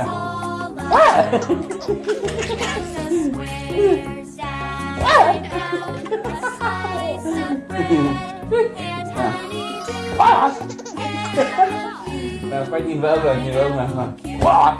now. Là phải nhìn vỡ rồi, nhìn vỡ mà. Wow.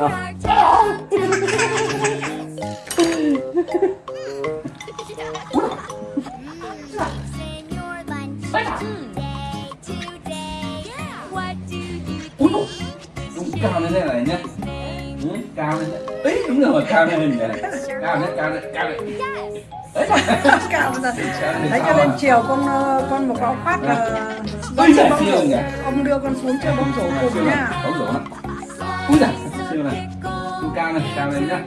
Oh. Oh. Đúng cao lên đây này nhé ừ, Cao lên đây. Ấy, đúng rồi, cao lên đây này. Cao lên, cao lên, cao lên. Ấy cả bây giờ đấy cho nên chiều con ờ, con một có phát là giời, bóng rổ. nhỉ. Ông đưa con xuống chơi bóng rổ cùng này, nha. Bóng rổ này. Úi giời, siêu này. Cao này, cao lên nhá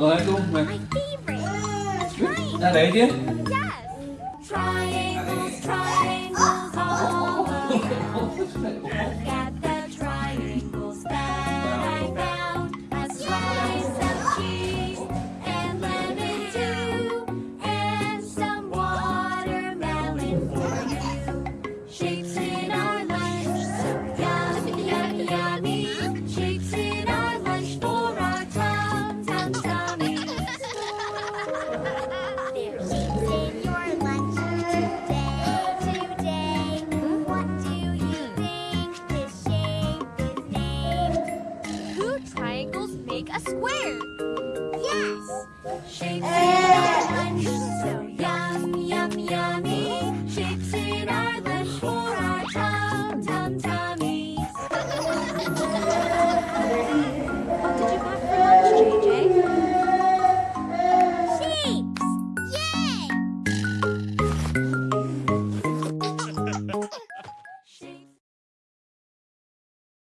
Rồi, cung mày Ra đấy chứ Triangles, triangles squid!